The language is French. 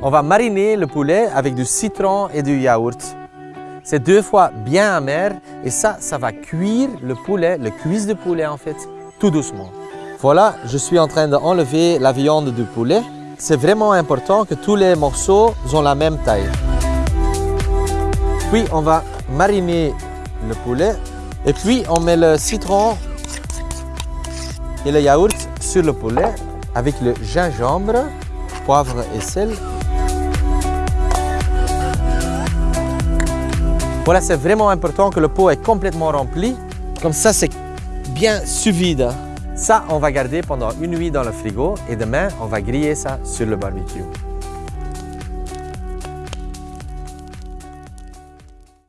On va mariner le poulet avec du citron et du yaourt. C'est deux fois bien amer et ça, ça va cuire le poulet, le cuisse de poulet en fait, tout doucement. Voilà, je suis en train d'enlever la viande du poulet. C'est vraiment important que tous les morceaux ont la même taille. Puis on va mariner le poulet et puis on met le citron et le yaourt sur le poulet avec le gingembre, poivre et sel. Voilà, c'est vraiment important que le pot est complètement rempli. Comme ça, c'est bien sous vide. Ça, on va garder pendant une nuit dans le frigo et demain, on va griller ça sur le barbecue.